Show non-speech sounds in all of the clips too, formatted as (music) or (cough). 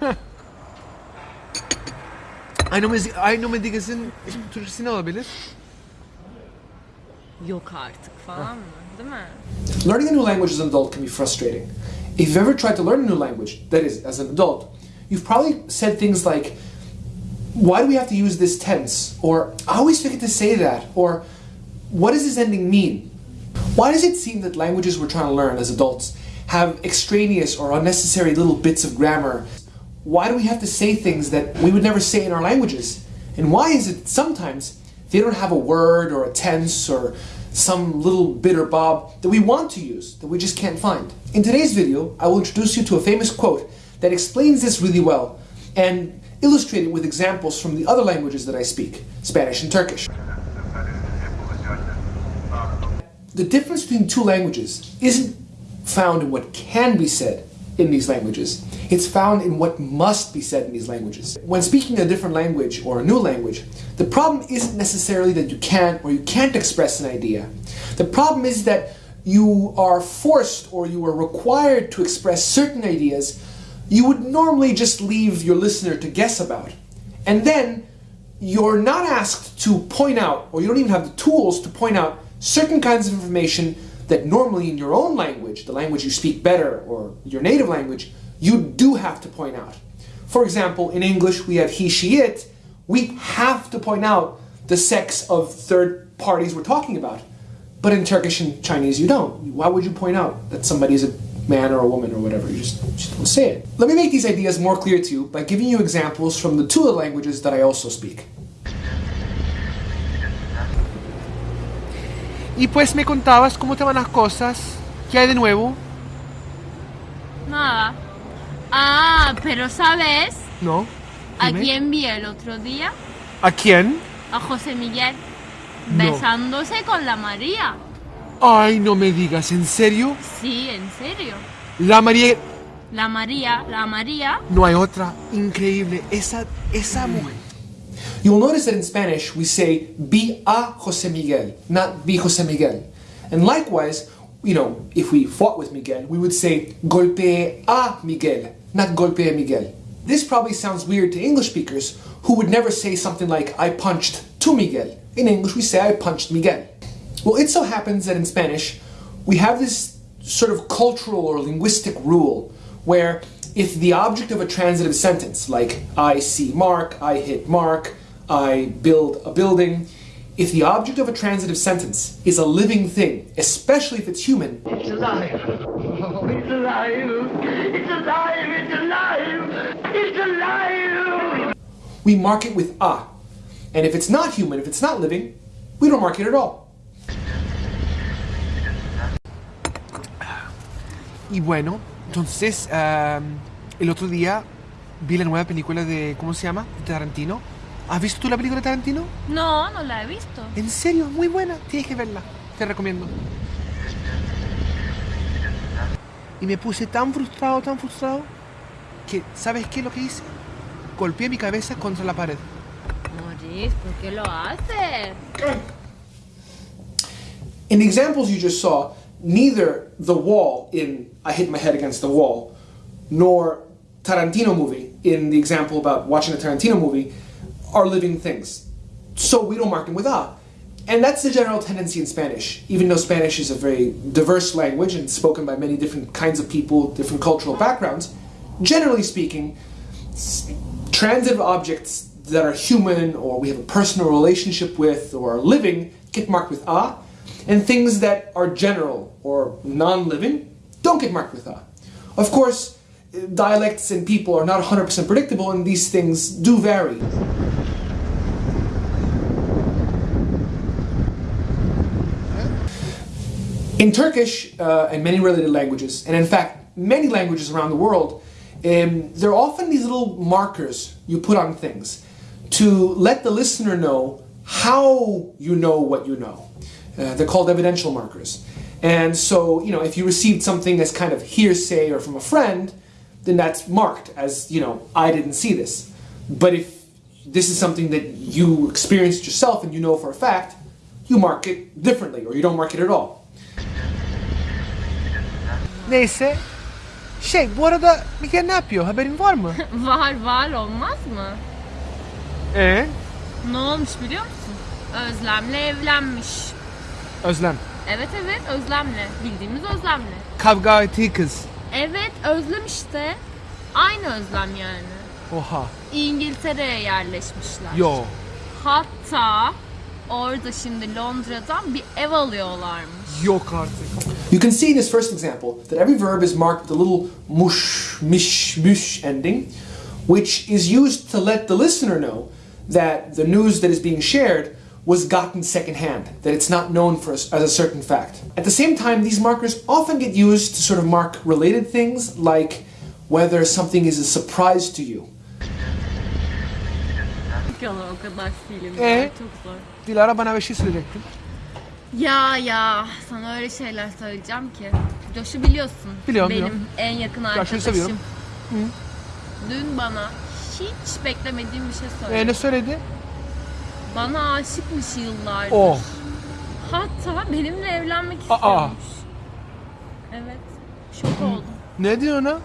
(laughs) Aynı, müzik, aynı Medigaz'ın Türkçesi ne olabilir? Yok artık falan mı? Değil mi? Learning a new language as an adult can be frustrating. If you've ever tried to learn a new language, that is, as an adult, you've probably said things like, why do we have to use this tense? Or, I always forget to say that. Or, what does this ending mean? Why does it seem that languages we're trying to learn as adults have extraneous or unnecessary little bits of grammar? Why do we have to say things that we would never say in our languages? And why is it sometimes they don't have a word or a tense or some little bit or bob that we want to use that we just can't find? In today's video, I will introduce you to a famous quote that explains this really well and illustrate it with examples from the other languages that I speak, Spanish and Turkish. The difference between two languages isn't found in what can be said in these languages. It's found in what must be said in these languages. When speaking a different language or a new language, the problem isn't necessarily that you can't or you can't express an idea. The problem is that you are forced or you are required to express certain ideas you would normally just leave your listener to guess about. And then you're not asked to point out, or you don't even have the tools to point out certain kinds of information that normally in your own language, the language you speak better, or your native language, you do have to point out. For example, in English we have he, she, it. We have to point out the sex of third parties we're talking about. But in Turkish and Chinese you don't. Why would you point out that somebody is a man or a woman or whatever? You just, just don't say it. Let me make these ideas more clear to you by giving you examples from the two languages that I also speak. Y pues me contabas cómo te van las cosas, qué hay de nuevo, Nada. Ah, pero ¿sabes? ¿no? ¿A quién vi el otro día? ¿A quién? A José Miguel. No. Besándose con la María. Ay, no me digas, ¿en serio? Sí, en serio. La María... La María, la María. No hay otra. Increíble. Esa, esa mujer. You'll notice that in Spanish we say be a Jose Miguel, not be Jose Miguel. And likewise, you know, if we fought with Miguel, we would say golpe a Miguel, not golpee Miguel. This probably sounds weird to English speakers who would never say something like I punched to Miguel. In English we say I punched Miguel. Well, it so happens that in Spanish we have this sort of cultural or linguistic rule where if the object of a transitive sentence, like I see Mark, I hit Mark, I build a building, if the object of a transitive sentence is a living thing, especially if it's human, It's alive. Oh, it's alive. It's alive. It's alive. It's alive. we mark it with a. And if it's not human, if it's not living, we don't mark it at all. Y bueno, entonces, ah, el otro día vi la nueva película de, ¿cómo se llama? De Tarantino. ¿Has visto tú la película de Tarantino? No, no la he visto. En serio, muy buena. Tienes que verla. Te recomiendo. Y me puse tan frustrado, tan frustrado, que, ¿sabes qué es lo que hice? Golpeé mi cabeza contra la pared. Moris, ¿por qué lo haces? In the examples you just saw, neither the wall in I hit my head against the wall, nor Tarantino movie in the example about watching a Tarantino movie are living things. So we don't mark them with a. And that's the general tendency in Spanish. Even though Spanish is a very diverse language and spoken by many different kinds of people, different cultural backgrounds, generally speaking, transitive objects that are human or we have a personal relationship with or are living get marked with a, and things that are general or non-living don't get marked with a. Of course, dialects and people are not 100% predictable and these things do vary. In Turkish uh, and many related languages, and in fact many languages around the world, um, there are often these little markers you put on things to let the listener know how you know what you know. Uh, they're called evidential markers. And so, you know, if you received something as kind of hearsay or from a friend, then that's marked as, you know, I didn't see this. But if this is something that you experienced yourself and you know for a fact, you mark it differently or you don't mark it at all. Neyse, Şey bu arada Mikael ne yapıyor? Haberin var mı? (laughs) Var var olmaz mı? Ee? Ne olmuş biliyor musun? Özlem'le evlenmiş. Özlem. Evet evet Özlem'le. Bildiğimiz Özlem'le. Kavga ettiği kız. Evet Özlem işte. Aynı Özlem yani. Oha. İngiltere'ye yerleşmişler. Yo. Hatta orada şimdi Londra'dan bir ev alıyorlarmış. Yok artık. You can see in this first example that every verb is marked with a little mush, mish, mush ending, which is used to let the listener know that the news that is being shared was gotten secondhand, that it's not known for as, as a certain fact. At the same time, these markers often get used to sort of mark related things, like whether something is a surprise to you. Yalan o kadar. Ee? Çok zor. Dilara bana bir şey söyleyecektin. Ya ya sana öyle şeyler söyleyeceğim ki. Josh'u biliyorsun. Biliyorum, Benim biliyorum. en yakın Josh'u arkadaşım. seviyorum. Dün bana hiç beklemediğim bir şey söyledi. Ee, ne söyledi? Bana aşıkmış yıllardır. Oh. Hatta benimle evlenmek Aa. istiyormuş. Evet. Şok oldum. Ne diyor ona?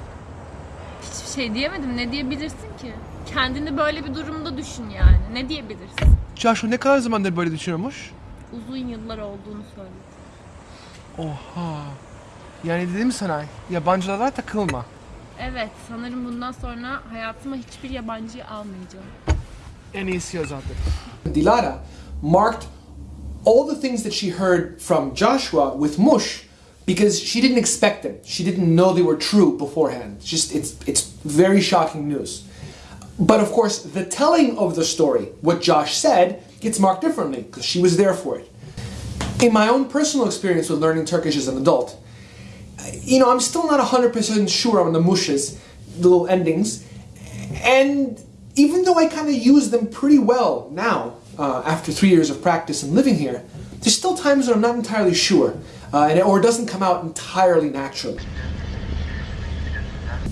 Hiçbir şey diyemedim. Ne diyebilirsin ki? Kendini böyle bir durumda düşün yani. Ne diyebilirsin? Joshua ne kadar zamandır böyle düşünüyormuş? Uzun yıllar olduğunu söyledi. Oha. Yani dedim sana yabancılara takılma. Evet, sanırım bundan sonra hayatıma hiçbir yabancıyı almayacağım. En iyisi o zaten. Dilara marked all the things that she heard from Joshua with mush because she didn't expect them. She didn't know they were true beforehand. Just it's it's very shocking news. But of course, the telling of the story, what Josh said, gets marked differently because she was there for it. In my own personal experience with learning Turkish as an adult, you know, I'm still not 100% sure on the mushes, the little endings. And even though I kind of use them pretty well now, uh, after three years of practice and living here, there's still times that I'm not entirely sure, uh, and, or it doesn't come out entirely naturally.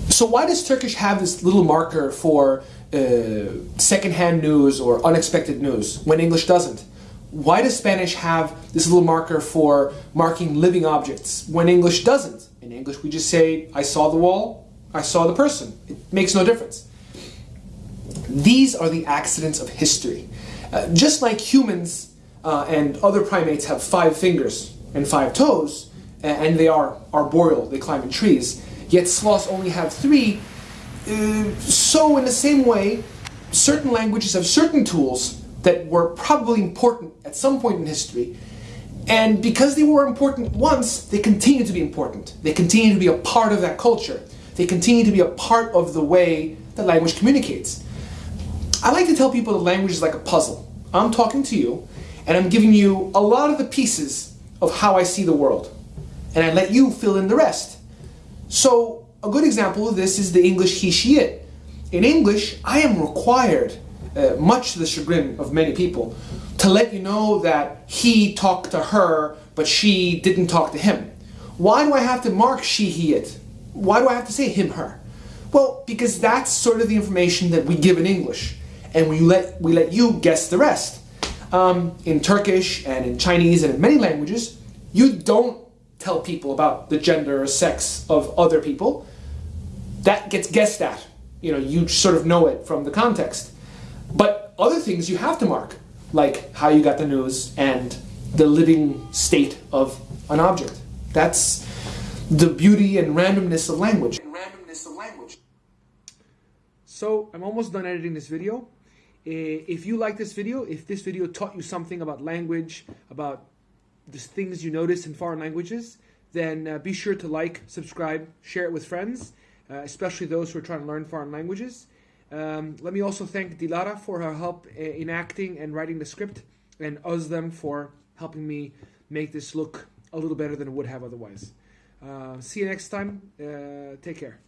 So why does Turkish have this little marker for uh, secondhand news or unexpected news when English doesn't? Why does Spanish have this little marker for marking living objects when English doesn't? In English, we just say, I saw the wall, I saw the person. It makes no difference. These are the accidents of history. Uh, just like humans uh, and other primates have five fingers and five toes, and they are arboreal, they climb in trees, yet sloths only have three, uh, so in the same way, certain languages have certain tools that were probably important at some point in history, and because they were important once, they continue to be important. They continue to be a part of that culture. They continue to be a part of the way that language communicates. I like to tell people that language is like a puzzle. I'm talking to you, and I'm giving you a lot of the pieces of how I see the world, and I let you fill in the rest. So, a good example of this is the English he, she, it. In English, I am required, uh, much to the chagrin of many people, to let you know that he talked to her, but she didn't talk to him. Why do I have to mark she, he, it? Why do I have to say him, her? Well, because that's sort of the information that we give in English, and we let we let you guess the rest. Um, in Turkish and in Chinese and in many languages, you don't tell people about the gender or sex of other people. That gets guessed at. You know, you sort of know it from the context. But other things you have to mark, like how you got the news and the living state of an object. That's the beauty and randomness of language. randomness of language. So I'm almost done editing this video. Eh, If you like this video, if this video taught you something about language, about the things you notice in foreign languages, then uh, be sure to like, subscribe, share it with friends, uh, especially those who are trying to learn foreign languages. Um, let me also thank Dilara for her help in acting and writing the script, and Özlem for helping me make this look a little better than it would have otherwise. Uh, see you next time. Uh, take care.